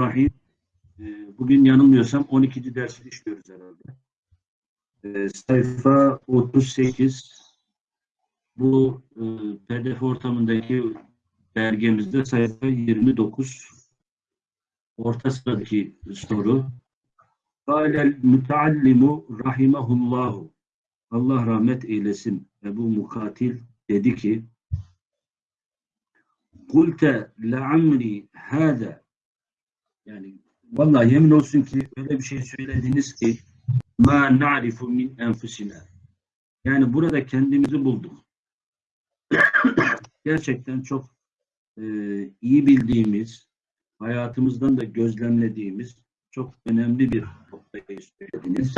Bismillahirrahmanirrahim. Ee, Bugün yanılmıyorsam 12. dersi işliyoruz herhalde. Ee, sayfa 38 bu e, PDF ortamındaki belgemizde sayfa 29 orta sıradaki soru. Kâlel müteallimu rahimahullahu Allah rahmet eylesin. Ebu Mukatil dedi ki Kulte le'amri hâze yani vallahi yemin olsun ki öyle bir şey söylediniz ki ma na'rifu min enfusina yani burada kendimizi bulduk. Gerçekten çok e, iyi bildiğimiz, hayatımızdan da gözlemlediğimiz çok önemli bir noktayı söylediniz.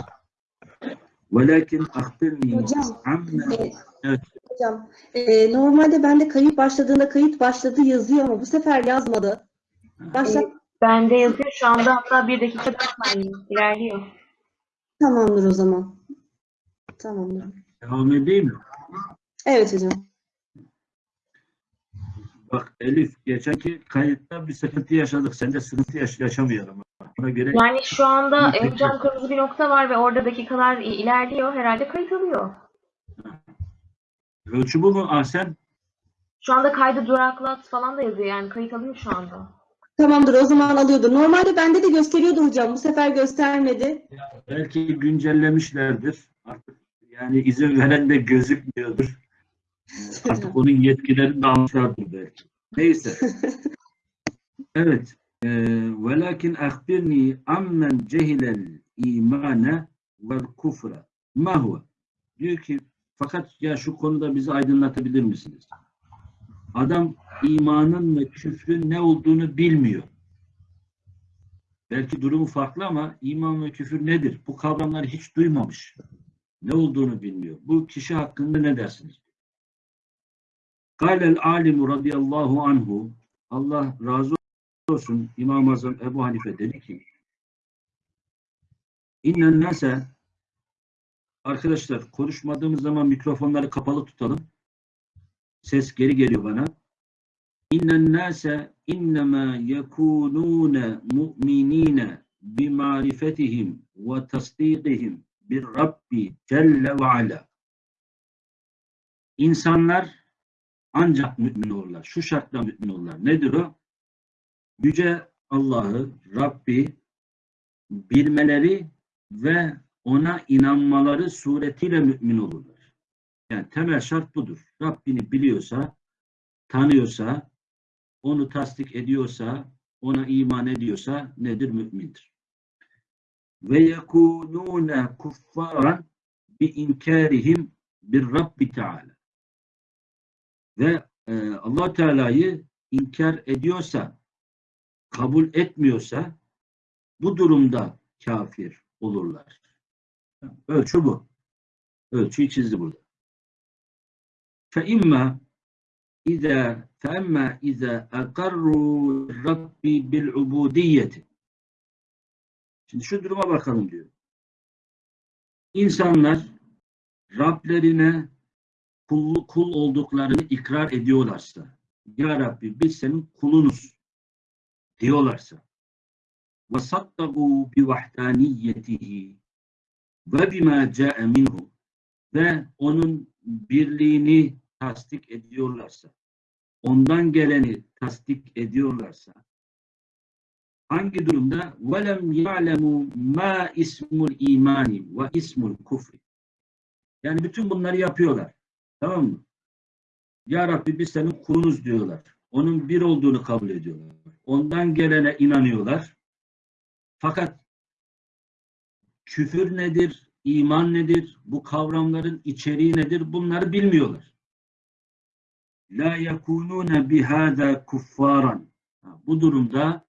Velakin akbirni Hocam, amme e, Evet. hocam, e, normalde bende kayıt başladığında kayıt başladı yazıyor ama bu sefer yazmadı. Başla Bende yazıyor şu anda hatta bir dakika saniye ilerliyor. tamamdır o zaman. Tamamdır. devam edeyim mi? Evet hocam. Bak Elif geçenki kayıtta bir sıkıntı yaşadık. Sen de sıkıntı yaş yaşamayalım. Ona göre Yani şu anda e, hocam kırmızı bir nokta var ve orada dakikalar ilerliyor. Herhalde kayıt alıyor. ölçü bu mu Ahsen? Şu anda kaydı duraklat falan da yazıyor yani kayıt alıyor şu anda. Tamamdır o zaman alıyordu. Normalde bende de gösteriyordu hocam. Bu sefer göstermedi. Belki güncellemişlerdir. Artık yani izin veren de gözükmüyordur. Artık onun yetkilerini de almışlardır belki. Neyse. Evet. Ee, Velakin akbirni ammen cehilel imane vel kufra. Ma huve? Diyor ki fakat ya şu konuda bizi aydınlatabilir misiniz? Adam imanın ve küfrün ne olduğunu bilmiyor. Belki durumu farklı ama iman ve küfür nedir? Bu kavramları hiç duymamış. Ne olduğunu bilmiyor. Bu kişi hakkında ne dersiniz? Kâlel alimu radıyallahu anhu Allah razı olsun İmam-ı Azam Ebu Hanife dedi ki İnnen nase Arkadaşlar konuşmadığımız zaman mikrofonları kapalı tutalım. Ses geri geliyor bana. İnnen nase innema yekunune mu'minine bimarifetihim ve tasdikihim bir Rabbi Celle ve Ala. İnsanlar ancak mümin olurlar. Şu şartla mümin olurlar. Nedir o? Yüce Allah'ı, Rabbi bilmeleri ve ona inanmaları suretiyle mümin olurlar. Yani temel şart budur. Rabbini biliyorsa, tanıyorsa, onu tasdik ediyorsa, ona iman ediyorsa nedir? Mümindir. Ve yekunune kuffaran bi inkarihim bir Rabbi Teala. Ve e, allah Teala'yı inkar ediyorsa, kabul etmiyorsa bu durumda kafir olurlar. Ölçü bu. Ölçüyü çizdi burada. فَإِمَّا إِذَا فَأَمَّا إِذَا أَقَرُّوا رَبِّ بِالْعُبُودِيَّةِ Şimdi şu duruma bakalım diyor. İnsanlar Rablerine kul, kul olduklarını ikrar ediyorlarsa, Ya Rabbi biz senin kulunuz diyorlarsa, وَصَدَّقُوا بِوَحْدَانِيَّتِهِ ve bima ca'e minhu ve onun birliğini tasdik ediyorlarsa, ondan geleni tasdik ediyorlarsa, hangi durumda? وَلَمْ يَعْلَمُوا مَا ismul imani ve ismul kufri. Yani bütün bunları yapıyorlar. Tamam mı? Ya Rabbi biz senin kulunuz diyorlar. Onun bir olduğunu kabul ediyorlar. Ondan gelene inanıyorlar. Fakat küfür nedir, iman nedir, bu kavramların içeriği nedir bunları bilmiyorlar. La yekunune bihada kuffaran. Bu durumda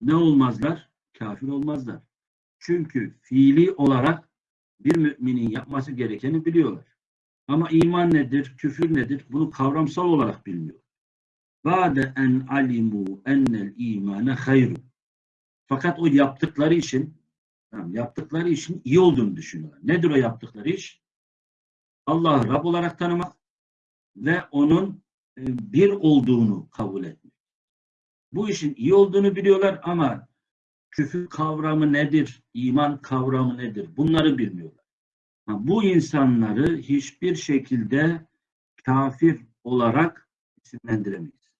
ne olmazlar? Kafir olmazlar. Çünkü fiili olarak bir müminin yapması gerekeni biliyorlar. Ama iman nedir, küfür nedir bunu kavramsal olarak bilmiyor. Ba'de en alimu ennel imane hayru. Fakat o yaptıkları için yaptıkları işin iyi olduğunu düşünüyorlar. Nedir o yaptıkları iş? Allah'ı Rab olarak tanımak ve onun e, bir olduğunu kabul etmek. Bu işin iyi olduğunu biliyorlar ama küfür kavramı nedir, iman kavramı nedir bunları bilmiyorlar. Bu insanları hiçbir şekilde kafir olarak isimlendiremeyiz.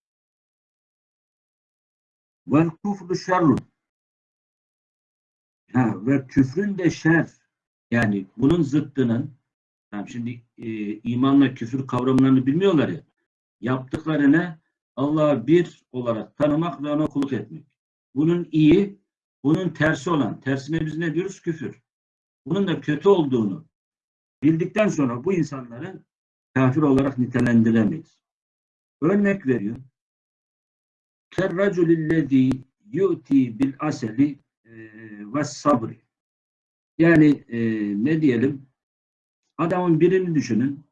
Vel kufru şerrun. Ha, ve küfrün de şer. Yani bunun zıttının tamam şimdi e, imanla küfür kavramlarını bilmiyorlar ya. Yaptıkları ne? Allah'ı bir olarak tanımak ve ona kulluk etmek. Bunun iyi, bunun tersi olan, tersine biz ne diyoruz? Küfür. Bunun da kötü olduğunu bildikten sonra bu insanları kafir olarak nitelendiremeyiz. Örnek veriyor. Kerraculillezî yu'ti bil aseli e, ve sabri. Yani e, ne diyelim? Adamın birini düşünün.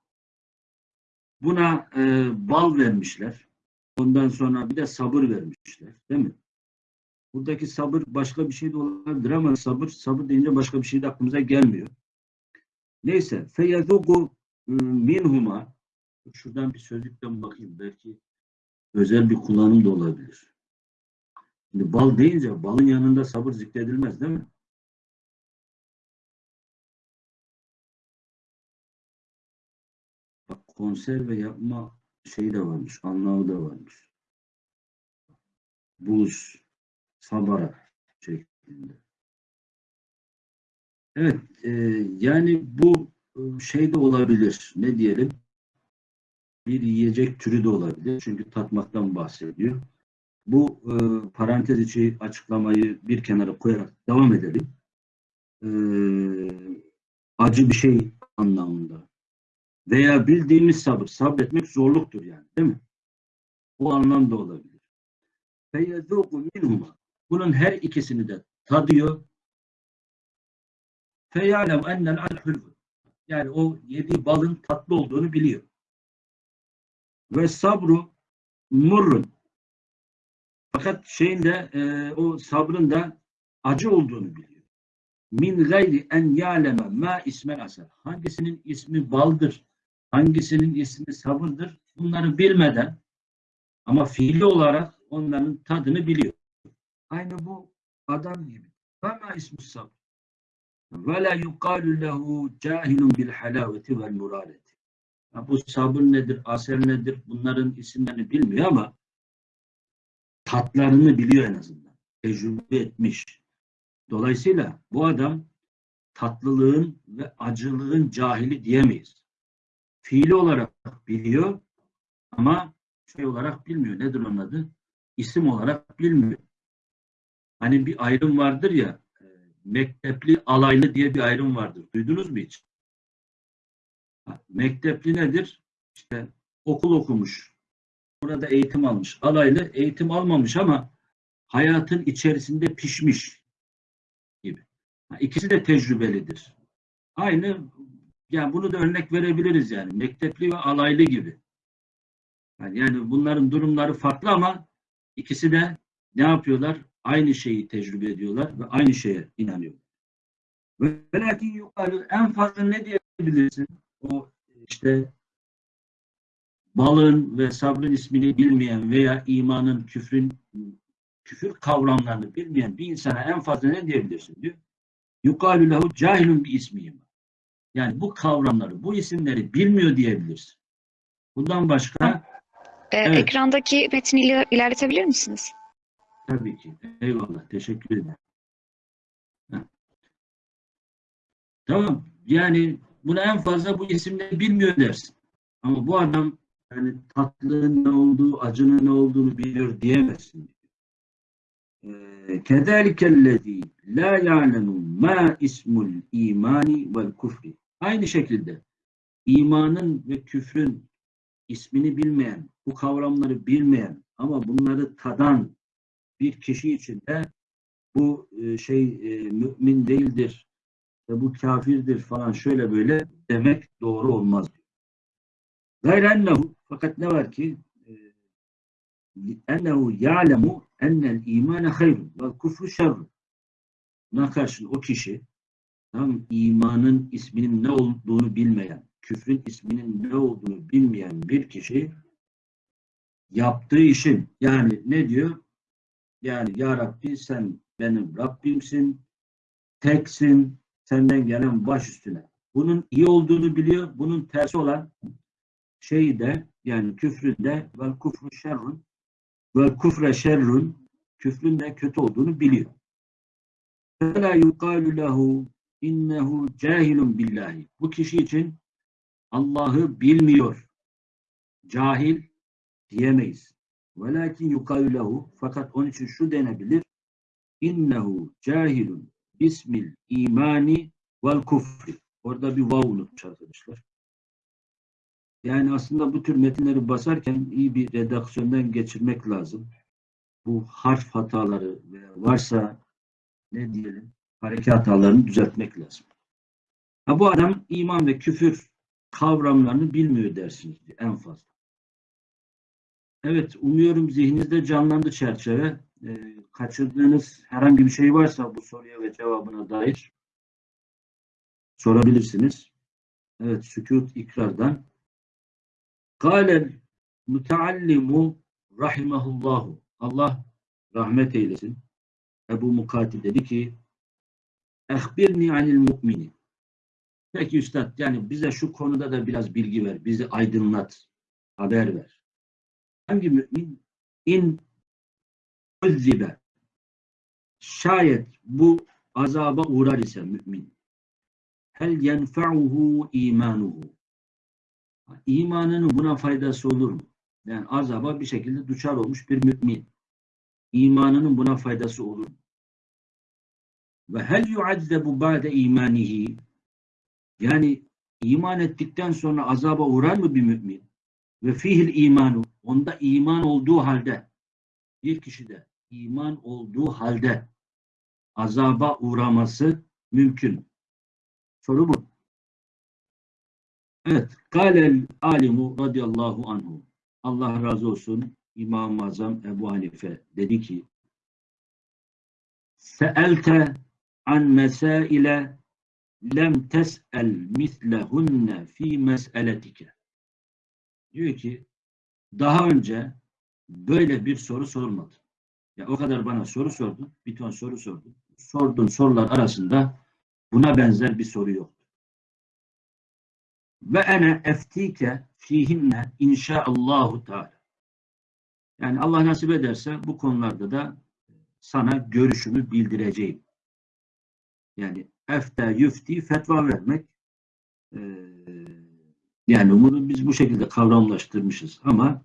Buna e, bal vermişler. Ondan sonra bir de sabır vermişler. Değil mi? Buradaki sabır başka bir şey de olabilir ama sabır, sabır deyince başka bir şey de aklımıza gelmiyor. Neyse. Feyezugu minhuma Şuradan bir sözlükten bakayım. Belki özel bir kullanım da olabilir. Şimdi bal deyince balın yanında sabır zikredilmez değil mi? Konserve yapma şeyi de varmış, anlamı da varmış. Buz, sabara şeklinde. Evet, e, yani bu e, şey de olabilir. Ne diyelim? Bir yiyecek türü de olabilir. Çünkü tatmaktan bahsediyor. Bu e, parantez içi açıklamayı bir kenara koyarak devam edelim. E, acı bir şey anlamında veya bildiğimiz sabır. Sabretmek zorluktur yani değil mi? Bu anlamda olabilir. Feyezûku minhuma. Bunun her ikisini de tadıyor. Feyalem ennel alhulvud. Yani o yediği balın tatlı olduğunu biliyor. Ve sabru murrun. Fakat şeyin de e, o sabrın da acı olduğunu biliyor. Min gayri en yaleme ma ismen asar. Hangisinin ismi baldır hangisinin ismi sabırdır bunları bilmeden ama fiili olarak onların tadını biliyor. Aynı bu adam gibi. Ve ma ismi sabr. Ve la yuqalu lehu cahilun bil halaveti vel murareti. Ya Bu sabır nedir, asel nedir bunların isimlerini bilmiyor ama tatlarını biliyor en azından. Tecrübe etmiş. Dolayısıyla bu adam tatlılığın ve acılığın cahili diyemeyiz. Fiili olarak biliyor ama şey olarak bilmiyor. Nedir onun adı? İsim olarak bilmiyor. Hani bir ayrım vardır ya e, mektepli alaylı diye bir ayrım vardır. Duydunuz mu hiç? Mektepli nedir? İşte okul okumuş. Burada eğitim almış. Alaylı eğitim almamış ama hayatın içerisinde pişmiş gibi. İkisi de tecrübelidir. Aynı yani bunu da örnek verebiliriz yani. Mektepli ve alaylı gibi. Yani, bunların durumları farklı ama ikisi de ne yapıyorlar? Aynı şeyi tecrübe ediyorlar ve aynı şeye inanıyorlar. Ve lakin yukarı en fazla ne diyebilirsin? O işte balın ve sabrın ismini bilmeyen veya imanın, küfrün, küfür kavramlarını bilmeyen bir insana en fazla ne diyebilirsin diyor. Yukarı lehu cahilun bir ismiyim. Yani bu kavramları, bu isimleri bilmiyor diyebilirsin. Bundan başka Ee, Evet. Ekrandaki metni iler- ilerletebilir misiniz? tabii ki. Eyvallah. Teşekkür ederim. Heh. Tamam. Yani buna en fazla bu isimleri bilmiyor dersin. Ama bu adam yani tatlının ne olduğu, acının ne olduğunu biliyor diyemezsin. Kederikellezî la ya'lemu ma ismul imani vel kufri. Aynı şekilde imanın ve küfrün ismini bilmeyen, bu kavramları bilmeyen ama bunları tadan bir kişi için de bu e, şey e, mümin değildir bu kafirdir falan şöyle böyle demek doğru olmaz. Gayrennehu fakat ne var ki e, ennehu ya'lemu ennel imane hayrun ve kufru şerrun. Buna karşın o kişi tam imanın isminin ne olduğunu bilmeyen, küfrün isminin ne olduğunu bilmeyen bir kişi yaptığı işin yani ne diyor? Yani Ya Rabbi sen benim Rabbimsin, teksin, senden gelen baş üstüne. Bunun iyi olduğunu biliyor. Bunun tersi olan şeyi de yani küfründe vel kufru şerrun vel kufre şerrun küfrün de kötü olduğunu biliyor. فَلَا يُقَالُ لَهُ innehu cahilun billahi. Bu kişi için Allah'ı bilmiyor. Cahil diyemeyiz. Velakin yukalu lehu fakat onun için şu denebilir. İnnehu cahilun bismil imani vel kufri. Orada bir vav unutmuş. Yani aslında bu tür metinleri basarken iyi bir redaksiyondan geçirmek lazım. Bu harf hataları varsa ne diyelim hareket hatalarını düzeltmek lazım. Ha, bu adam iman ve küfür kavramlarını bilmiyor dersiniz en fazla. Evet, umuyorum zihninizde canlandı çerçeve. Ee, kaçırdığınız herhangi bir şey varsa bu soruya ve cevabına dair sorabilirsiniz. Evet, sükut ikrardan. Kâlel müteallimu rahimahullahu. Allah rahmet eylesin. Ebu Mukatil dedi ki Ehbirni anil mu'mini. Peki üstad yani bize şu konuda da biraz bilgi ver. Bizi aydınlat. Haber ver. Hangi mümin? İn uzzibe. Şayet bu azaba uğrar ise mümin. Hel yenfa'uhu imanuhu. İmanının buna faydası olur mu? Yani azaba bir şekilde duçar olmuş bir mümin. İmanının buna faydası olur mu? Ve hel yuazzebu ba'de imanihi yani iman ettikten sonra azaba uğrar mı bir mümin? Ve fihil imanu onda iman olduğu halde bir kişide iman olduğu halde azaba uğraması mümkün. Soru bu. Evet. Kâlel alimu radıyallahu anhu. Allah razı olsun İmam-ı Azam Ebu Hanife dedi ki Seelte an mesaile lem tes'el mislehunne fi mes'eletike. Diyor ki daha önce böyle bir soru sormadı. Ya o kadar bana soru sordun, bir ton soru sordun. Sorduğun sorular arasında buna benzer bir soru yoktu. Ve ene eftike fihinne inşaallahu teala. Yani Allah nasip ederse bu konularda da sana görüşümü bildireceğim. Yani efte yüfti fetva vermek e, yani bunu biz bu şekilde kavramlaştırmışız ama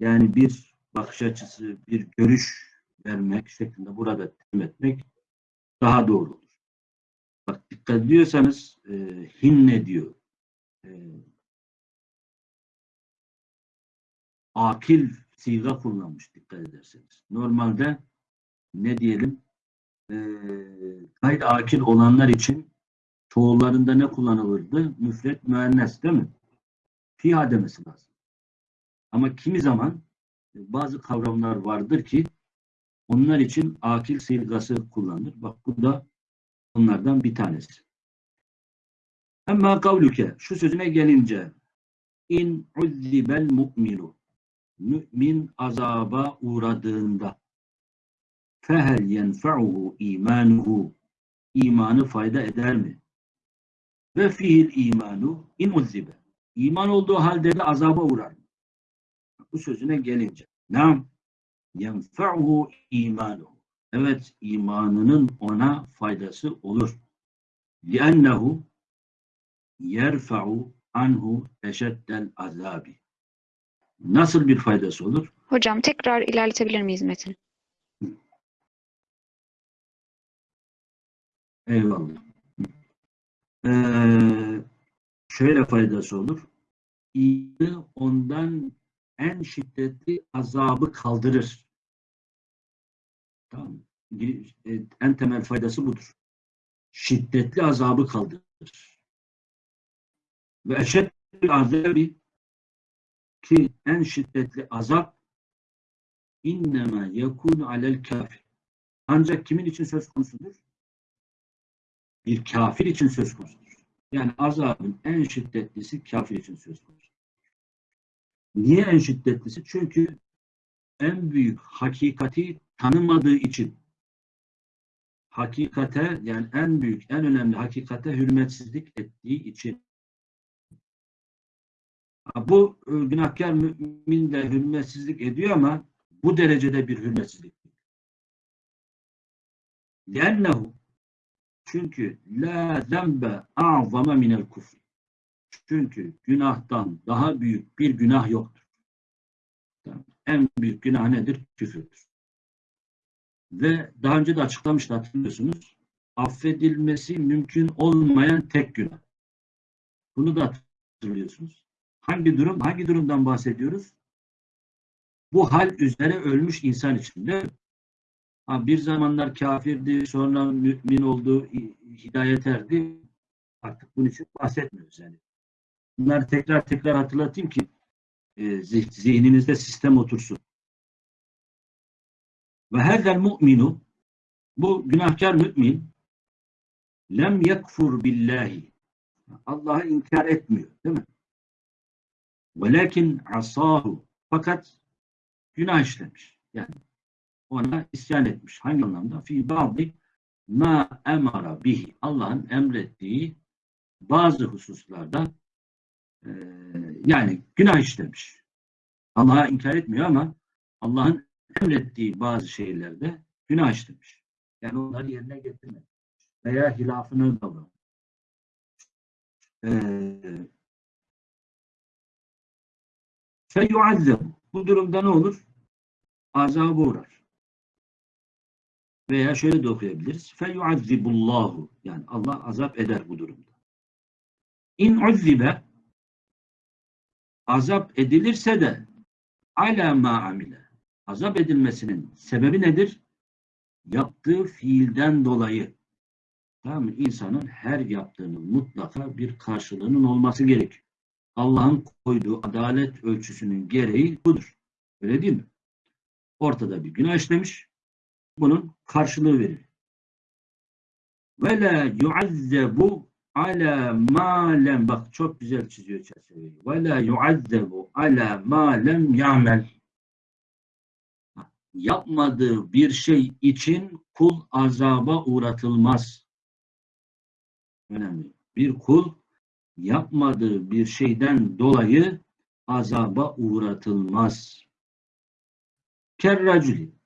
yani bir bakış açısı, bir görüş vermek şeklinde burada temin etmek daha doğru olur. Bak dikkat ediyorsanız e, hinne diyor. E, akil siga kullanmış dikkat ederseniz. Normalde ne diyelim e, gayri akil olanlar için çoğullarında ne kullanılırdı? Müfret müennes değil mi? Fiha demesi lazım. Ama kimi zaman e, bazı kavramlar vardır ki onlar için akil silgası kullanılır. Bak bu da onlardan bir tanesi. Ama kavluke şu sözüne gelince in uzzibel mu'minu mümin azaba uğradığında fehel yenfa'uhu imanuhu imanı fayda eder mi? Ve fiil imanu in uzzibe iman olduğu halde de azaba uğrar mı? Bu sözüne gelince nam yenfa'uhu imanuhu evet imanının ona faydası olur. لِأَنَّهُ yerfa'u anhu eşeddel azabi. Nasıl bir faydası olur? Hocam tekrar ilerletebilir miyiz Metin? Eyvallah. Ee, şöyle faydası olur. İyi ondan en şiddetli azabı kaldırır. Tamam. E, En temel faydası budur. Şiddetli azabı kaldırır. Ve eşeddül azabi ki en şiddetli azap innema yekunu alel kafir. Ancak kimin için söz konusudur? Bir kafir için söz konusudur. Yani azabın en şiddetlisi kafir için söz konusudur. Niye en şiddetlisi? Çünkü en büyük hakikati tanımadığı için hakikate yani en büyük, en önemli hakikate hürmetsizlik ettiği için Ha, bu e, günahkar mümin de hürmetsizlik ediyor ama bu derecede bir hürmetsizlik. değil. لأنه çünkü la zembe a'zama minel kufr. Çünkü günahtan daha büyük bir günah yoktur. En büyük günah nedir? Küfürdür. Ve daha önce de açıklamıştı hatırlıyorsunuz. Affedilmesi mümkün olmayan tek günah. Bunu da hatırlıyorsunuz. Hangi durum? Hangi durumdan bahsediyoruz? Bu hal üzere ölmüş insan için? Ha, bir zamanlar kafirdi, sonra mümin oldu, hidayet erdi. Artık bunun için bahsetmiyoruz yani. Bunları tekrar tekrar hatırlatayım ki e, zih- zihninizde sistem otursun. Ve herdel mu'minu bu günahkar mümin lem yekfur billahi Allah'ı inkar etmiyor değil mi? Velakin asahu fakat günah işlemiş. Yani ona isyan etmiş. Hangi anlamda? Fi ba'di ma emara bihi. Allah'ın emrettiği bazı hususlarda e, yani günah işlemiş. Allah'a inkar etmiyor ama Allah'ın emrettiği bazı şeylerde günah işlemiş. Yani onları yerine getirmemiş. Veya hilafını davranmış. Eee feyuazzeb. Bu durumda ne olur? Azaba uğrar. Veya şöyle de okuyabiliriz. Feyuazzibullahu. Yani Allah azap eder bu durumda. İn uzzibe azap edilirse de ala ma amile. Azap edilmesinin sebebi nedir? Yaptığı fiilden dolayı. Tamam mı? İnsanın her yaptığının mutlaka bir karşılığının olması gerekiyor. Allah'ın koyduğu adalet ölçüsünün gereği budur. Öyle değil mi? Ortada bir günah işlemiş. Bunun karşılığı verilir. Ve la yuazzebu ala ma lem bak çok güzel çiziyor çerçeveyi. Ve la yuazzebu ala ma lem ya'mel. Yapmadığı bir şey için kul azaba uğratılmaz. Önemli. Bir kul yapmadığı bir şeyden dolayı azaba uğratılmaz. Kerraculi.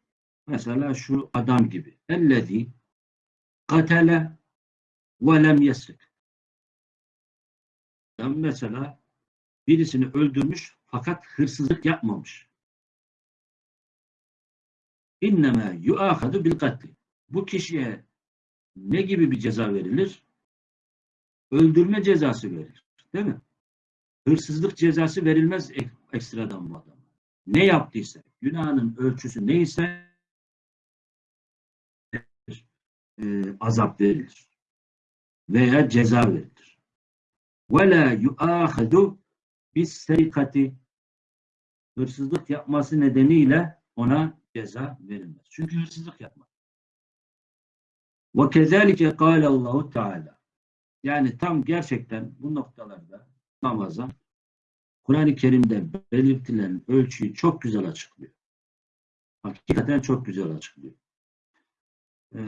Mesela şu adam gibi. Ellezî katele ve lem yesrik. Yani mesela birisini öldürmüş fakat hırsızlık yapmamış. İnnemâ yuâhadu bil katli. Bu kişiye ne gibi bir ceza verilir? öldürme cezası verilir. Değil mi? Hırsızlık cezası verilmez ek- ekstradan bu adama. Ne yaptıysa, günahının ölçüsü neyse e, azap verilir veya ceza verilir. Ve la yuâhadu bis serikati hırsızlık yapması nedeniyle ona ceza verilmez. Çünkü hırsızlık yapmak. Ve kezalike kâle Allahu Teala. Yani tam gerçekten bu noktalarda namaza Kur'an-ı Kerim'de belirtilen ölçüyü çok güzel açıklıyor. Hakikaten çok güzel açıklıyor. Ee,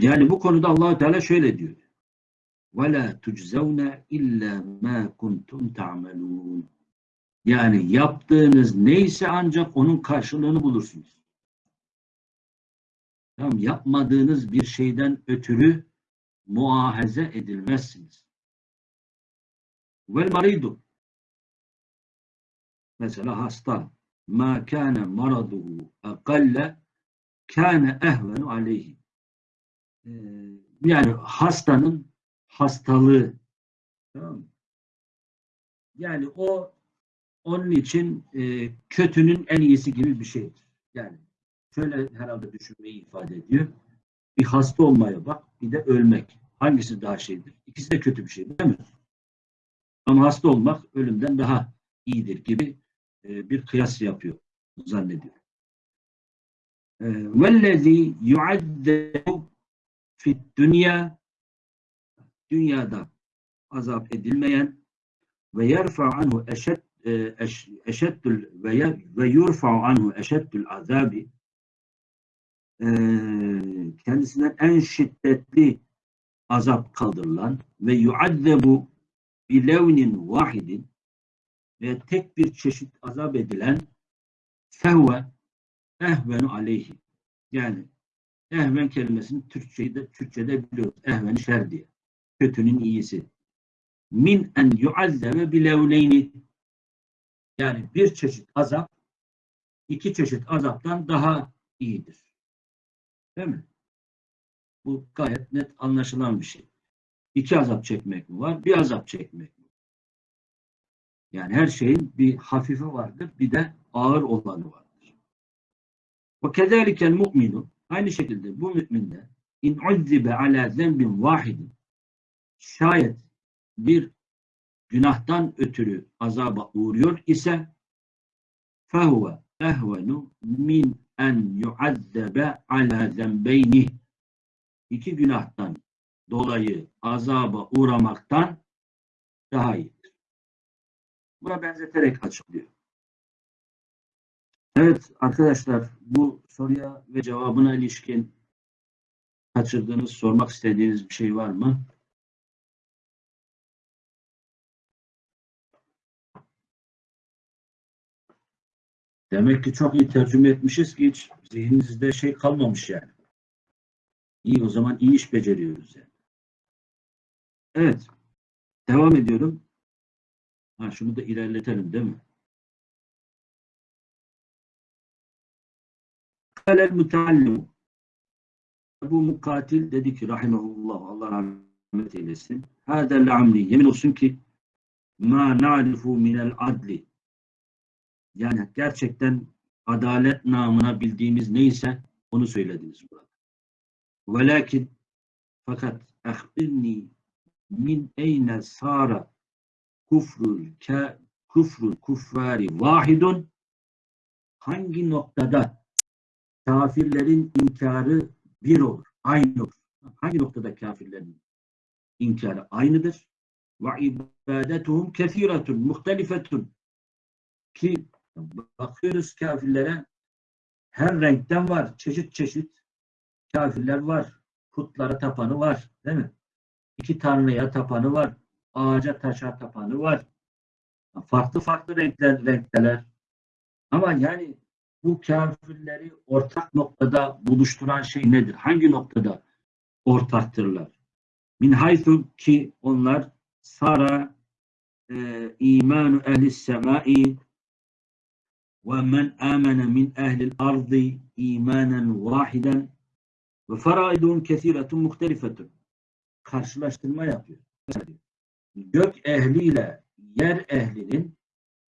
yani bu konuda allah Teala şöyle diyor. وَلَا تُجْزَوْنَ اِلَّا مَا كُنْتُمْ تَعْمَلُونَ Yani yaptığınız neyse ancak onun karşılığını bulursunuz. Tamam, yapmadığınız bir şeyden ötürü muahaze edilmezsiniz. Vel maridu mesela hasta ma kana maraduhu akalle kana ehvenu aleyhi Ee, yani hastanın hastalığı tamam mı? yani o onun için e, kötünün en iyisi gibi bir şeydir. Yani şöyle herhalde düşünmeyi ifade ediyor. Bir hasta olmaya bak, bir de ölmek. Hangisi daha şeydir? İkisi de kötü bir şey değil mi? Ama hasta olmak ölümden daha iyidir gibi e, bir kıyas yapıyor, zannediyor. Ee, vellezî yuaddebu fid dünya dünyada azap edilmeyen ve yerfa anhu eşed e, eşeddül ve ve yurfa anhu eşeddül azabi ee, kendisinden en şiddetli azap kaldırılan ve yuaddebu bilevnin vahidin ve tek bir çeşit azap edilen sehve ehvenu aleyhi. Yani ehven kelimesini Türkçe'de, Türkçe'de biliyoruz. Ehven şer diye. Kötünün iyisi. Min en yuazzebe bilevleyni. Yani bir çeşit azap iki çeşit azaptan daha iyidir. Değil mi? Bu gayet net anlaşılan bir şey. İki azap çekmek mi var? Bir azap çekmek mi? Yani her şeyin bir hafifi vardır, bir de ağır olanı vardır. Ve kezalikel mu'minu aynı şekilde bu mümin de in uzzibe ala zembin vahidin şayet bir günahtan ötürü azaba uğruyor ise fehuve ehvenu min en yuazzebe ala zembeyni iki günahtan dolayı azaba uğramaktan daha iyidir. Buna benzeterek açıklıyor. Evet arkadaşlar bu soruya ve cevabına ilişkin kaçırdığınız, sormak istediğiniz bir şey var mı? Demek ki çok iyi tercüme etmişiz ki hiç zihninizde şey kalmamış yani. İyi o zaman iyi iş beceriyoruz yani. Evet. Devam ediyorum. Ha, şunu da ilerletelim değil mi? Kalel mutallimu. Bu mukatil dedi ki rahimahullah Allah rahmet eylesin. Hâdel amli. Yemin olsun ki ma na'rifu minel adli. Yani gerçekten adalet namına bildiğimiz neyse onu söylediniz burada. Velakin fakat ahbirni min eyne sara kufrul ke kufrul kuffari vahidun hangi noktada kafirlerin inkarı bir olur, aynı olur. Hangi noktada kafirlerin inkarı aynıdır? Ve ibadetuhum kethiratun, muhtelifetun. Ki bakıyoruz kafirlere her renkten var, çeşit çeşit kafirler var. Putlara tapanı var, değil mi? İki tanrıya tapanı var, ağaca taşa tapanı var. Farklı farklı renkler, renkteler. Ama yani bu kafirleri ortak noktada buluşturan şey nedir? Hangi noktada ortaktırlar? Min haythu ki onlar sara e, imanu ehli semai ve men amene min ehlil ardı imanen vahiden ve faraidun kesiretun muhtelifetun. Karşılaştırma yapıyor. Gök ehliyle yer ehlinin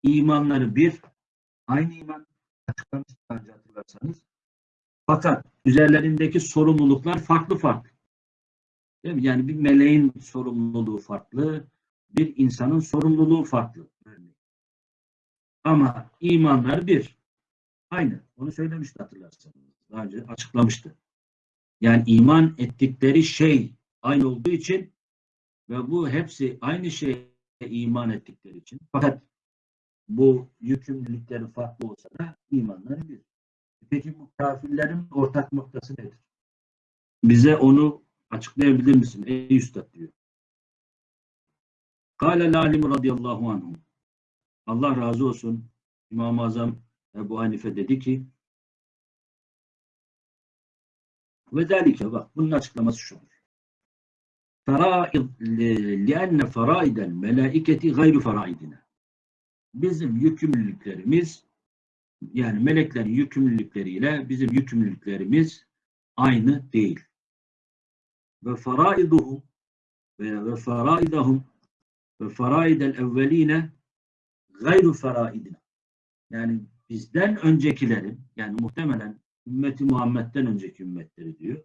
imanları bir, aynı iman açıklamıştık önce hatırlarsanız. Fakat üzerlerindeki sorumluluklar farklı farklı. Değil mi? Yani bir meleğin sorumluluğu farklı, bir insanın sorumluluğu farklı. Ama imanlar bir. Aynı. Onu söylemişti hatırlarsanız. Daha önce açıklamıştı. Yani iman ettikleri şey aynı olduğu için ve bu hepsi aynı şeye iman ettikleri için. Fakat bu yükümlülükleri farklı olsa da imanları bir. Peki bu kafirlerin ortak noktası nedir? Bize onu açıklayabilir misin ey üstad diyor. Kale lalim radıyallahu anhu. Allah razı olsun. İmam-ı Azam Ebu Hanife dedi ki ve delike bak bunun açıklaması şudur. Faraid lienne faraidel melaiketi gayru faraidine. Bizim yükümlülüklerimiz yani meleklerin yükümlülükleriyle bizim yükümlülüklerimiz aynı değil. Ve faraiduhum ve ve faraidahum ve faraidel evveline gayru faraidine. Yani bizden öncekilerin yani muhtemelen ümmeti Muhammed'den önceki ümmetleri diyor.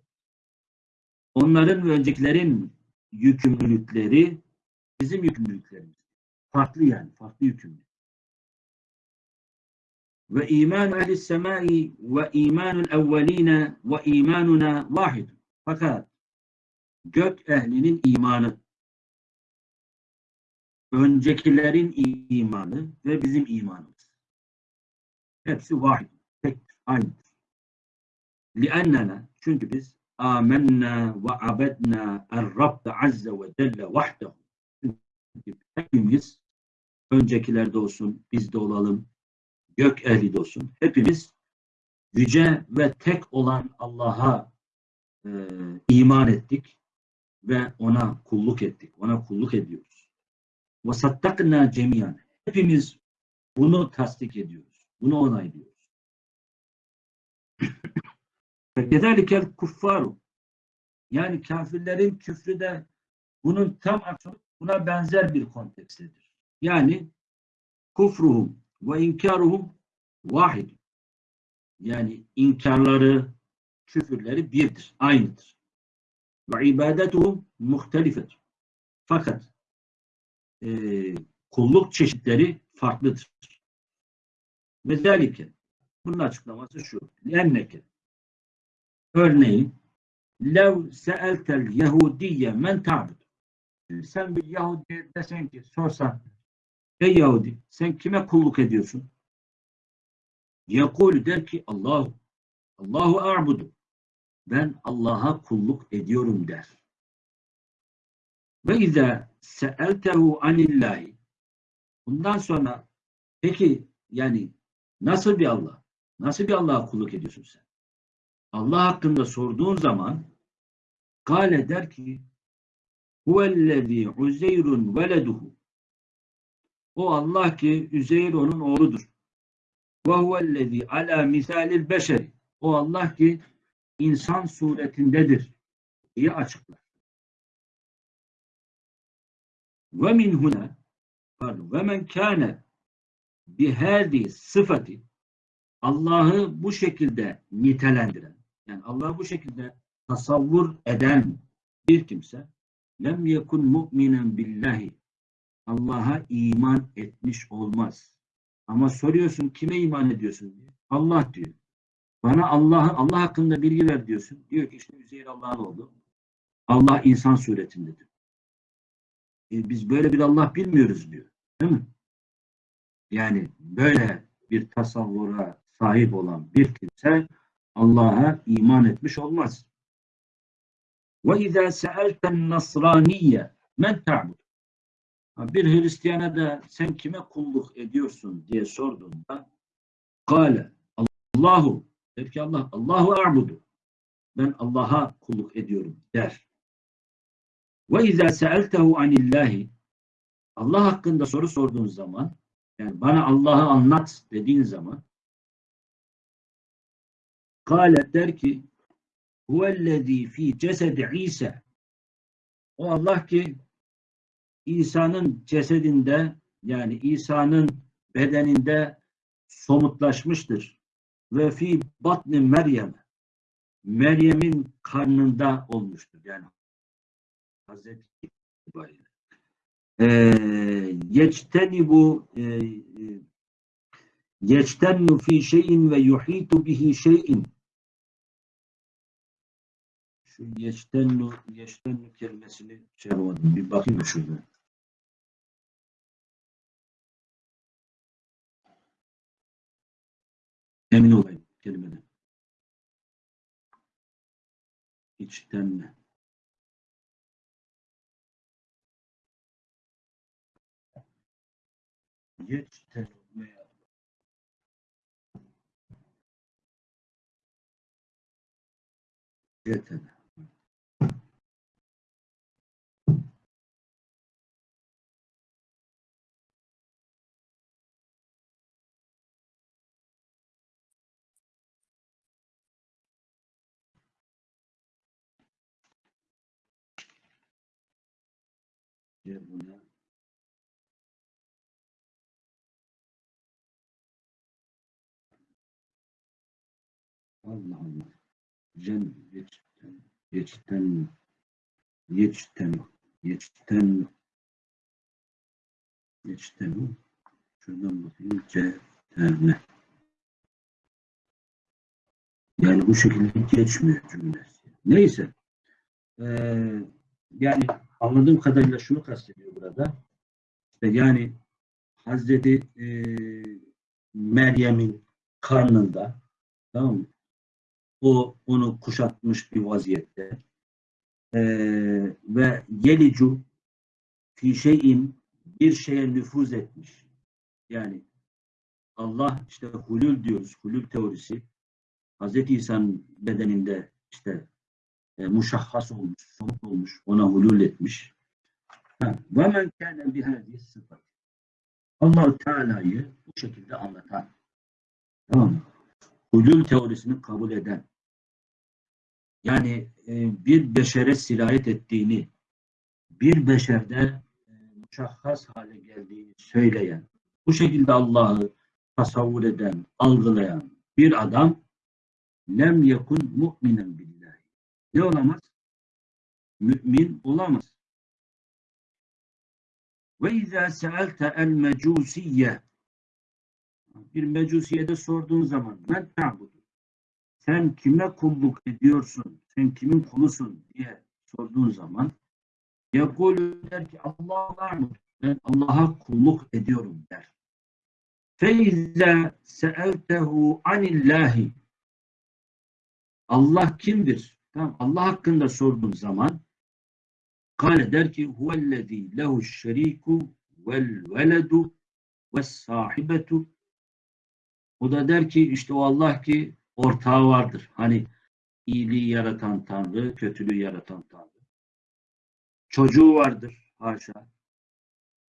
Onların ve öncekilerin yükümlülükleri bizim yükümlülüklerimiz. Farklı yani, farklı yükümlülük Ve iman ehli semai ve imanul evveline ve imanuna vahid. Fakat gök ehlinin imanı, öncekilerin imanı ve bizim imanımız. Hepsi vahid, tek, aynıdır. لِأَنَّنَا Çünkü biz آمَنَّا وَعَبَدْنَا الرَّبَّ عَزَّ وَجَلَّ وَحْدَهُ Çünkü hepimiz öncekilerde olsun, biz de olalım, gök ehli olsun. Hepimiz yüce ve tek olan Allah'a e, iman ettik ve ona kulluk ettik. Ona kulluk ediyoruz. Sattakna cemiyan. Hepimiz bunu tasdik ediyoruz. Bunu onaylıyoruz. Kedelikel kuffaru. Yani kafirlerin küfrü de bunun tam aksine buna benzer bir kontekstedir. Yani kufruhum ve inkaruhum vahid. Yani inkarları, küfürleri birdir, aynıdır. Ve ibadetuhum muhtelifedir. Fakat e, kulluk çeşitleri farklıdır. Ve zelike bunun açıklaması şu. Lenneke örneğin lev seeltel yehudiyye men ta'bud sen bir Yahudi desen ki sorsan ey Yahudi sen kime kulluk ediyorsun? Yakul der ki Allahu Allahu a'budu ben Allah'a kulluk ediyorum der. Ve izâ seeltehu anillahi bundan sonra peki yani nasıl bir Allah? Nasıl bir Allah'a kulluk ediyorsun sen? Allah hakkında sorduğun zaman Kale der ki Huvellezî Uzeyrun veleduhu O Allah ki Üzeyr onun oğludur. Ve huvellezî alâ misalil beşeri O Allah ki insan suretindedir diye açıklar. Ve min huna pardon ve men kâne bihâdi sıfati Allah'ı bu şekilde nitelendiren yani Allah'ı bu şekilde tasavvur eden bir kimse lem yekun mu'minen billahi Allah'a iman etmiş olmaz. Ama soruyorsun kime iman ediyorsun diye. Allah diyor. Bana Allah Allah hakkında bilgi ver diyorsun. Diyor ki işte Üzeyir Allah'ın oğlu. Allah insan suretindedir. E, biz böyle bir Allah bilmiyoruz diyor. Değil mi? Yani böyle bir tasavvura sahip olan bir kimse Allah'a iman etmiş olmaz. Ve izâ se'elten nasraniyye men ta'bud. Bir Hristiyana da sen kime kulluk ediyorsun diye sorduğunda kâle Allahu der ki Allah Allahu a'budu. Ben Allah'a kulluk ediyorum der. Ve izâ se'eltehu anillahi Allah hakkında soru sorduğun zaman yani bana Allah'ı anlat dediğin zaman Kâle der ki huvellezî fî cesedi İsa o Allah ki İsa'nın cesedinde yani İsa'nın bedeninde somutlaşmıştır. Ve fi batni Meryem Meryem'in karnında olmuştur. Yani Hazreti itibariyle. Ee, yeçteni bu yeçtennu fi şeyin ve yuhitu bihi şeyin şu yeçtennu yeçtennu kelimesini şey. Bir bakayım da şurada. Emin olayım kelimeden. İçten Yeçten veya Gel buna. Allah Allah. Cen geçten, geçten, geçten, geçten, geçten. Şuradan bakayım. Ceterne. Yani bu şekilde geçmiyor cümlesi. Neyse. Ee, yani anladığım kadarıyla şunu kastediyor burada. Yani Hazreti e, Meryem'in karnında tamam mı? o onu kuşatmış bir vaziyette. Ee, ve yelicu fi şeyin bir şeye nüfuz etmiş. Yani Allah işte hulül diyoruz. Hulül teorisi. Hazreti İsa'nın bedeninde işte e, muşahhas olmuş, somut olmuş, ona hulül etmiş. Ve men kâne bihâzihi sıfat. allah Teala'yı bu şekilde anlatan. Tamam mı? Hulül teorisini kabul eden. Yani e, bir beşere sirayet ettiğini, bir beşerde e, muşahhas hale geldiğini söyleyen, bu şekilde Allah'ı tasavvur eden, algılayan bir adam lem yekun mu'minen billahi. Ne olamaz? Mümin olamaz. Ve izâ sealte el mecusiyye bir mecusiye de sorduğun zaman men ta'budu sen kime kulluk ediyorsun? Sen kimin kulusun diye sorduğun zaman Yakulu der ki Allah var mı? Ben Allah'a kulluk ediyorum der. Feize seeltehu anillahi Allah kimdir? Tamam, Allah hakkında sorduğun zaman kale der ki huvellezî lehu şeriku vel veledu ve sahibetu o da der ki işte o Allah ki ortağı vardır. Hani iyiliği yaratan Tanrı, kötülüğü yaratan Tanrı. Çocuğu vardır haşa.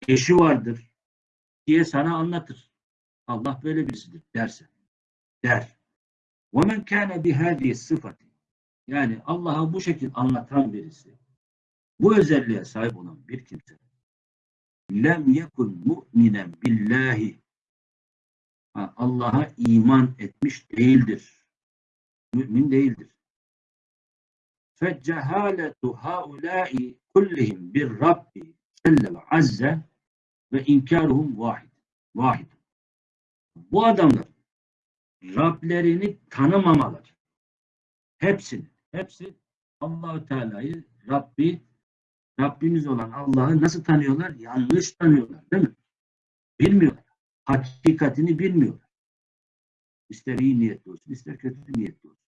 Eşi vardır diye sana anlatır. Allah böyle birisidir derse. Der. وَمَنْ كَانَ بِهَذِهِ sıfatı. yani Allah'ı bu şekilde anlatan birisi, bu özelliğe sahip olan bir kimse lem yekun mu'minen billahi Allah'a iman etmiş değildir. Mümin değildir. Feccehaletu haulâi kullihim bir Rabbi Celle ve Azze ve inkaruhum vahid. Vahid. Bu adamlar Rablerini tanımamalar. Hepsini. Hepsi Allahu Teala'yı Rabbi Rabbimiz olan Allah'ı nasıl tanıyorlar? Yanlış tanıyorlar, değil mi? Bilmiyorlar. Hakikatini bilmiyorlar. İster iyi niyetli olsun, ister kötü niyetli olsun.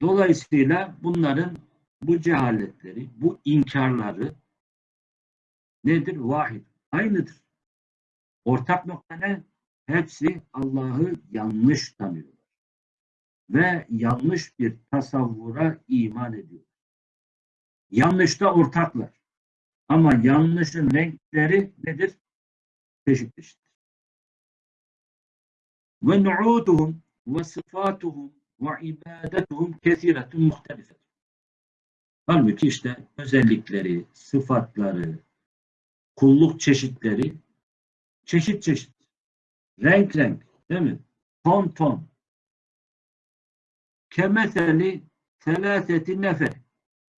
Dolayısıyla bunların bu cehaletleri, bu inkarları nedir? Vahid. Aynıdır. Ortak nokta ne? Hepsi Allah'ı yanlış tanıyorlar. Ve yanlış bir tasavvura iman ediyor. Yanlışta ortaklar. Ama yanlışın renkleri nedir? Çeşit çeşit. Ve nu'uduhum ve sıfatuhum ve ibadetuhum kesiretun muhtelifet. Halbuki işte özellikleri, sıfatları, kulluk çeşitleri çeşit çeşit. Renk renk. Değil mi? Ton ton. Kemeseli telâseti nefer.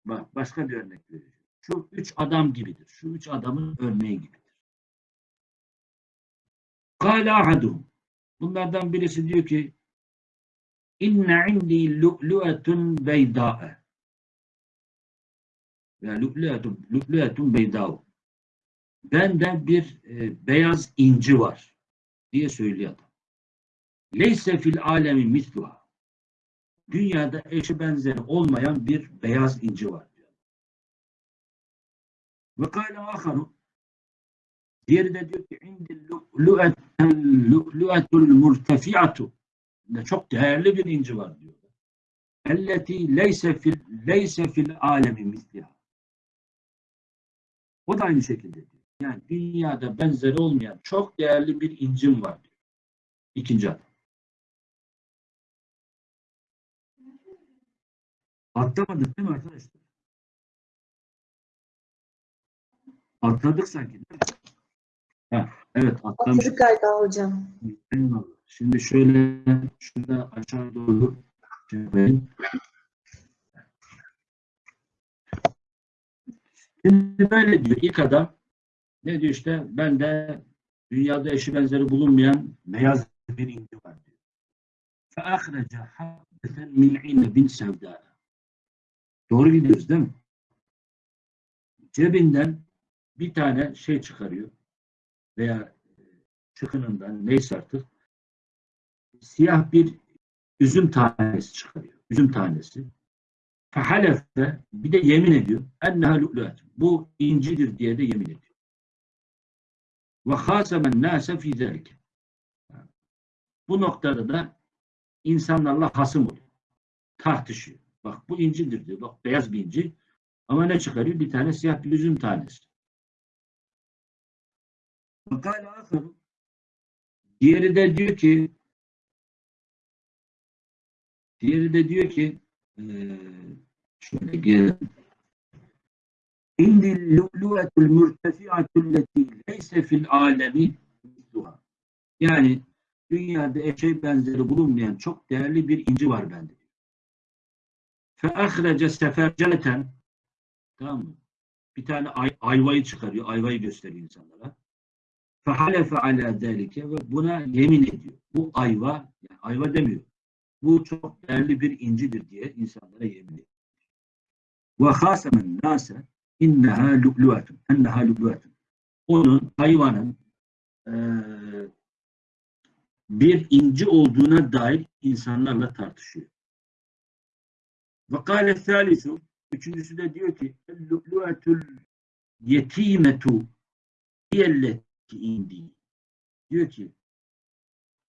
Bak başka bir örnek vereceğim. Şu üç adam gibidir. Şu üç adamın örneği gibidir. Kâle ahaduhum. Bunlardan birisi diyor ki inne indi lu'lu'etun beydâ'e ve lu'lu'etun, lu'lu'etun beydâ'u bende bir e, beyaz inci var diye söylüyor adam. Leyse fil alemi misluha. Dünyada eşi benzeri olmayan bir beyaz inci var diyor. Ve kâle aharu diğeri de diyor ki indi lu'lu'etul murtefi'atu çok değerli bir inci var diyor. Elleti leyse fil leyse fil alemi misliha. O da aynı şekilde diyor. Yani dünyada benzeri olmayan çok değerli bir incim var diyor. İkinci adam. Atlamadık değil mi arkadaşlar? Atladık sanki değil mi? Ha, evet atlamış. Atladık galiba hocam. Eyvallah. Şimdi şöyle şurada aşağı doğru çevireyim. Şimdi böyle diyor ilk adam ne diyor işte ben de dünyada eşi benzeri bulunmayan beyaz bir inci var diyor. فَاَخْرَجَ حَبَّةً مِنْ عِنَبٍ سَوْدَاءَ Doğru gidiyoruz değil mi? Cebinden bir tane şey çıkarıyor veya çıkınından neyse artık siyah bir üzüm tanesi çıkarıyor. Üzüm tanesi. Fehalefe bir de yemin ediyor. Enneha lu'lu'at. Bu incidir diye de yemin ediyor. Ve hasemen nase zelike. Bu noktada da insanlarla hasım oluyor. Tartışıyor. Bak bu incidir diyor. Bak beyaz bir inci. Ama ne çıkarıyor? Bir tane siyah bir üzüm tanesi. Diğeri de diyor ki diğeri de diyor ki şöyle gel İndil lu'lu'etul mürtefi'atul leti leyse fil alemi. Yani dünyada eşeği benzeri bulunmayan çok değerli bir inci var bende. Fe ahrece seferceleten tamam mı? Bir tane ay, ayvayı çıkarıyor. Ayvayı gösteriyor insanlara. Fehalefe ala delike ve buna yemin ediyor. Bu ayva, yani ayva demiyor. Bu çok değerli bir incidir diye insanlara yemin ediyor. Ve hasemen nase inneha lu'lu'atun. Enneha lu'lu'atun. Onun hayvanın eee, bir inci olduğuna dair insanlarla tartışıyor. Ve kâle thâlisu Üçüncüsü de diyor ki lu'lu'atul yetimetu diyelleti indi. Diyor ki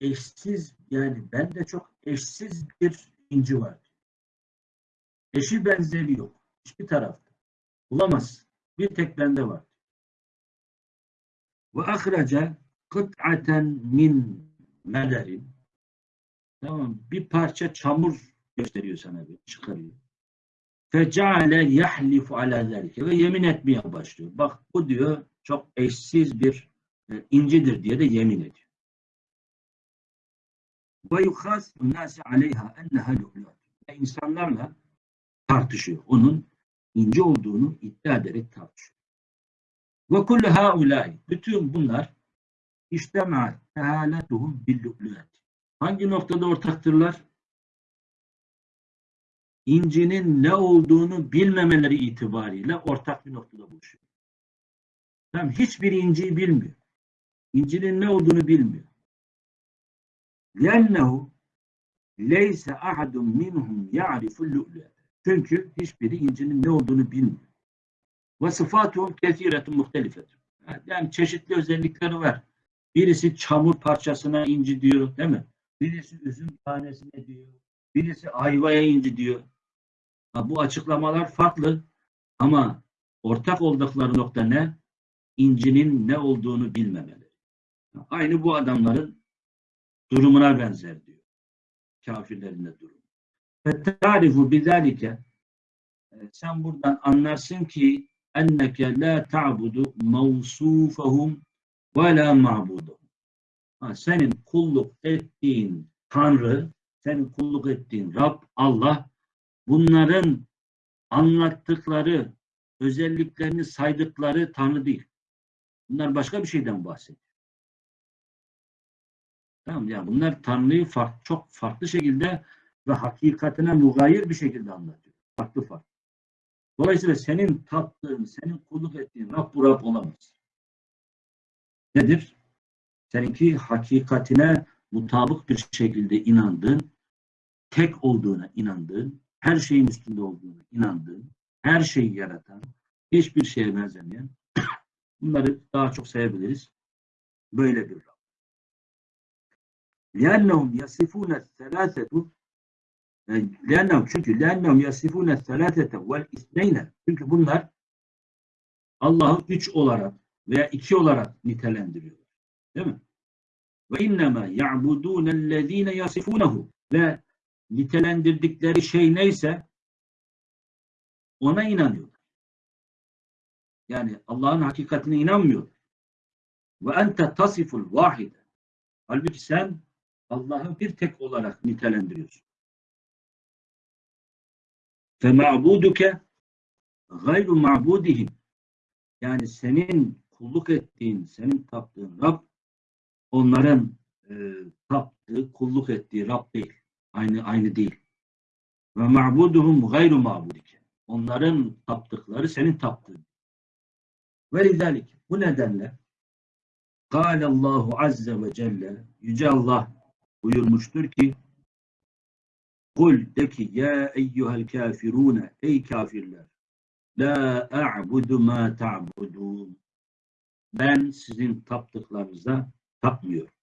eşsiz yani bende çok eşsiz bir inci var. Eşi benzeri yok. Hiçbir tarafta. Bulamazsın. Bir tek bende var. Ve ahraca kıt'aten min melerin tamam bir parça çamur gösteriyor sana bir çıkarıyor. Fecale yahlifu ala zalike ve yemin etmeye başlıyor. Bak bu diyor çok eşsiz bir e, incidir diye de yemin ediyor. Ve yukhasimu nase aleyha enneha lu'lu'at. İnsanlarla tartışıyor. Onun inci olduğunu iddia ederek tartışıyor. Ve kullu haulâi. Bütün bunlar iştemâ tehâletuhum bil lu'lu'at. Hangi noktada ortaktırlar? incinin ne olduğunu bilmemeleri itibariyle ortak bir noktada buluşuyor. Tamam, hiçbir inciyi bilmiyor. İncinin ne olduğunu bilmiyor. لِأَنَّهُ لَيْسَ أَحَدٌ مِنْهُمْ يَعْرِفُ اللُّؤْلُؤَ Çünkü hiçbiri incinin ne olduğunu bilmiyor. وَصِفَاتُهُمْ كَثِيرَةٌ مُخْتَلِفَةٌ Yani çeşitli özellikleri var. Birisi çamur parçasına inci diyor, değil mi? Birisi üzüm tanesine diyor. Birisi ayvaya inci diyor. Bu açıklamalar farklı ama ortak oldukları nokta ne? İncinin ne olduğunu bilmemeleri. Aynı bu adamların durumuna benzer diyor. Kafirlerin de durumu. Tarifu bizalike sen buradan anlarsın ki enneke la ta'budu mevsufahum ve la ma'buduhum. Senin kulluk ettiğin Tanrı, senin kulluk ettiğin Rab, Allah bunların anlattıkları, özelliklerini saydıkları Tanrı değil. Bunlar başka bir şeyden bahsediyor. Tamam ya bunlar Tanrı'yı fark, çok farklı şekilde ve hakikatine mugayir bir şekilde anlatıyor. Farklı farklı. Dolayısıyla senin tattığın, senin kulluk ettiğin Rab bu Rab olamaz. Nedir? Seninki hakikatine mutabık bir şekilde inandığın, tek olduğuna inandığın, her şeyin üstünde olduğuna inandığın, her şeyi yaratan, hiçbir şeye benzemeyen, bunları daha çok sayabiliriz. Böyle bir Rab. لِأَنَّهُمْ يَصِفُونَ الثَّلَاثَةُ لِأَنَّهُمْ çünkü لِأَنَّهُمْ يَصِفُونَ الثَّلَاثَةَ وَالْاِثْنَيْنَ çünkü bunlar Allah'ı üç olarak veya iki olarak nitelendiriyorlar. Değil mi? Ve innema ya'budun ellezine yasifunehu ve nitelendirdikleri şey neyse ona inanıyorlar. Yani Allah'ın hakikatine inanmıyorlar. Ve ente tasiful vahide. Halbuki sen Allah'ı bir tek olarak nitelendiriyorsun. Fe ma'buduke gayru ma'budihim. Yani senin kulluk ettiğin, senin taptığın Rab onların e, taptığı, kulluk ettiği Rab değil. Aynı aynı değil. Ve ma'buduhum gayru ma'budike. Onların taptıkları senin taptığın. Ve lidalik. Bu nedenle Allahu azze ve celle Yüce Allah buyurmuştur ki Kul de ki ya eyyuhel kafirune ey kafirler la a'budu ma ta'budun ben sizin taptıklarınıza tapmıyorum.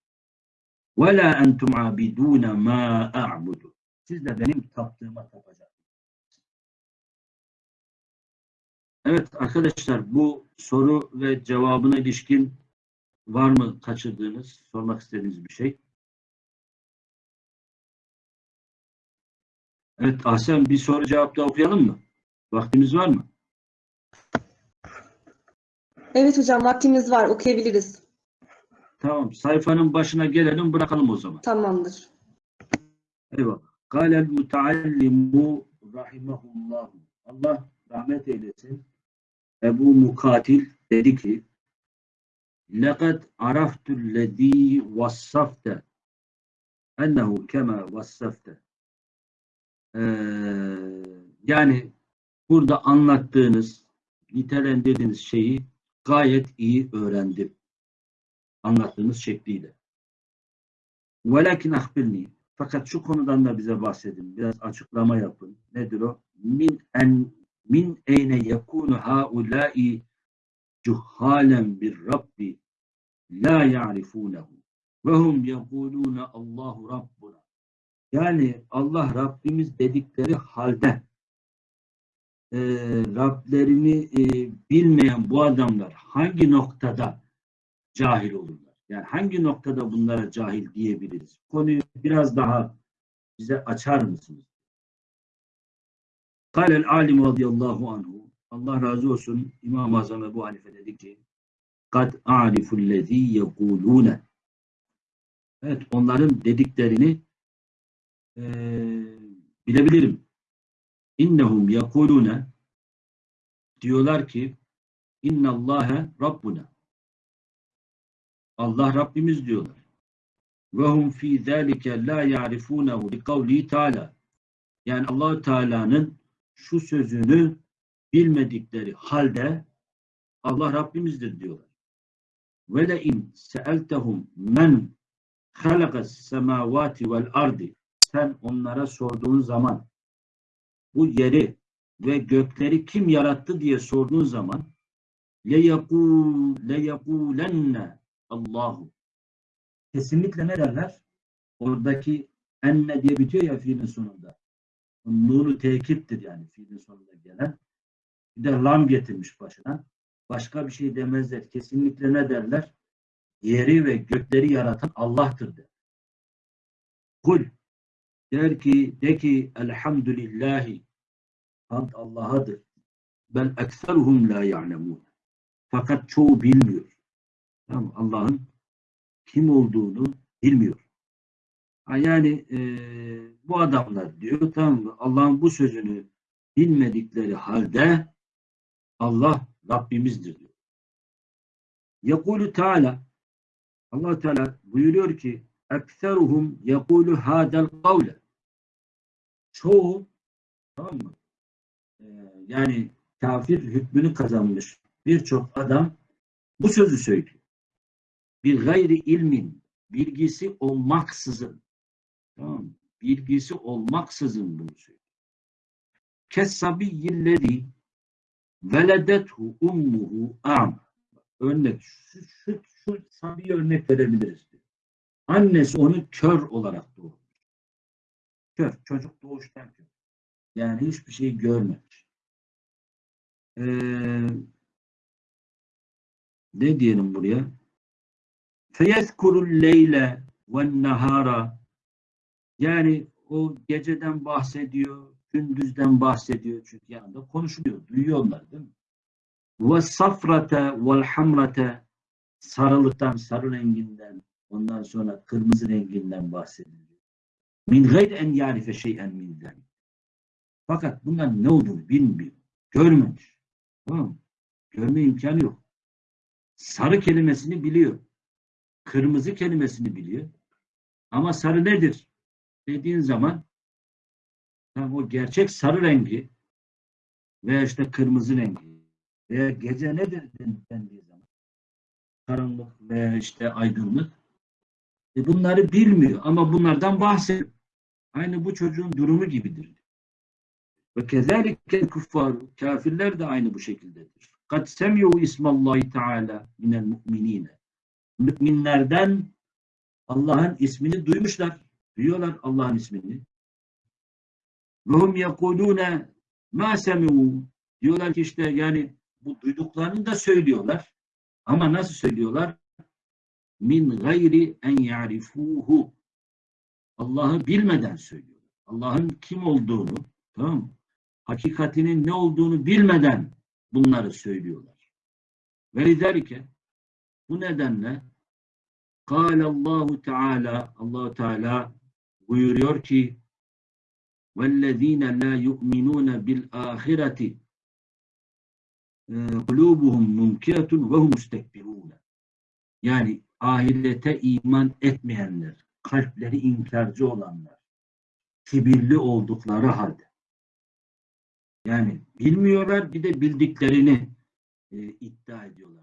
Ve la entum abidune ma a'budu siz de benim taptığıma tapacaksınız. Evet arkadaşlar bu soru ve cevabına ilişkin var mı kaçırdığınız, sormak istediğiniz bir şey? Evet Ahsen bir soru cevap da okuyalım mı? Vaktimiz var mı? Evet hocam vaktimiz var okuyabiliriz. Tamam sayfanın başına gelelim bırakalım o zaman. Tamamdır. Eyvallah. Kâlel muteallimu rahimahullah. Allah rahmet eylesin. Ebu Mukatil dedi ki لَقَدْ عَرَفْتُ الَّذ۪ي وَصَّفْتَ اَنَّهُ كَمَا وَصَّفْتَ Ee, yani burada anlattığınız, nitelendirdiğiniz şeyi gayet iyi öğrendim. anlattığımız şekliyle. Velakin ahbirni. Fakat şu konudan da bize bahsedin. Biraz açıklama yapın. Nedir o? Min en min eyne yekunu haulâi cuhhalen bir rabbi la ya'rifûnehu ve hum yekulûne Allahu Rabbuna. Yani Allah Rabbimiz dedikleri halde e, Rablerini e, bilmeyen bu adamlar hangi noktada cahil olurlar? Yani hangi noktada bunlara cahil diyebiliriz? Konuyu biraz daha bize açar mısınız? Kâlel alim radıyallahu anhu Allah razı olsun İmam-ı Azam Ebu Hanife dedi ki kad a'rifullezî yekûlûne Evet onların dediklerini eee, bilebilirim. İnnehum yekulune diyorlar ki innallâhe Rabbuna Allah Rabbimiz diyorlar. Ve hum fî zâlike lâ ya'rifûnehu bi kavli Teala. Yani allah Teala'nın şu sözünü bilmedikleri halde Allah Rabbimizdir diyorlar. Ve le in se'eltehum men halakas semavati vel ardi sen onlara sorduğun zaman bu yeri ve gökleri kim yarattı diye sorduğun zaman le yakul le yakulenne Allahu kesinlikle ne derler? Oradaki enne diye bitiyor ya fiilin sonunda. Nuru tekittir yani fiilin sonunda gelen. Bir de lam getirmiş başına. Başka bir şey demezler. Kesinlikle ne derler? Yeri ve gökleri yaratan Allah'tır der. Kul der ki de ki elhamdülillahi hamd Allah'adır. Ben ekseruhum la ya'lemun. Fakat çoğu bilmiyor. Tamam, Allah'ın kim olduğunu bilmiyor. Yani e, bu adamlar diyor mı? Allah'ın bu sözünü bilmedikleri halde Allah Rabbimizdir diyor. Yekulu Teala Allah Teala buyuruyor ki ekseruhum yekulu hadel kavle çoğu tamam mı? Ee, yani kafir hükmünü kazanmış birçok adam bu sözü söylüyor. Bir gayri ilmin bilgisi olmaksızın tamam bilgisi olmaksızın bunu söylüyor. Kessabiyyillezi veledethu ummuhu am. Örnek şu, şu, şu sabi örnek verebiliriz. diyor. Annesi onu kör olarak doğurmuş. Kör. Çocuk doğuştan kör. Yani hiçbir şey görmemiş. Ee, ne diyelim buraya? Feyezkurul leyle ve nahara yani o geceden bahsediyor, gündüzden bahsediyor çünkü yanında konuşuluyor, duyuyorlar değil mi? Ve safrate vel hamrate sarılıktan, sarı renginden, ondan sonra kırmızı renginden bahsediliyor. Min gayr en yarife şeyen min. Fakat bunların ne olduğunu bilmiyor. Görmemiş. Tamam mı? Görme imkanı yok. Sarı kelimesini biliyor. Kırmızı kelimesini biliyor. Ama sarı nedir? Dediğin zaman tam o gerçek sarı rengi veya işte kırmızı rengi veya gece nedir den- dendiği zaman karanlık veya işte aydınlık e bunları bilmiyor ama bunlardan bahsediyor. Aynı bu çocuğun durumu gibidir. Ve kezalikel kuffar kafirler de aynı bu şekildedir. Kad semi'u ismallahi teala minel mu'minine. Müminlerden Allah'ın ismini duymuşlar. Duyuyorlar Allah'ın ismini. Ve hum yekulune ma. Diyorlar ki işte yani bu duyduklarını da söylüyorlar. Ama nasıl söylüyorlar? Min gayri en ya'rifuhu. Allah'ı bilmeden söylüyorlar. Allah'ın kim olduğunu, tamam mı? Hakikatinin ne olduğunu bilmeden bunları söylüyorlar. Ve liderike bu nedenle Kâle Allahu Teala Allahu Teala buyuruyor ki vellezîne lâ yu'minûne bil âhireti e, kulubuhum mumkiratun ve hum mustekbirûne yani ahirete iman etmeyenler, kalpleri inkarcı olanlar, kibirli oldukları halde. Yani bilmiyorlar bir de bildiklerini e, iddia ediyorlar.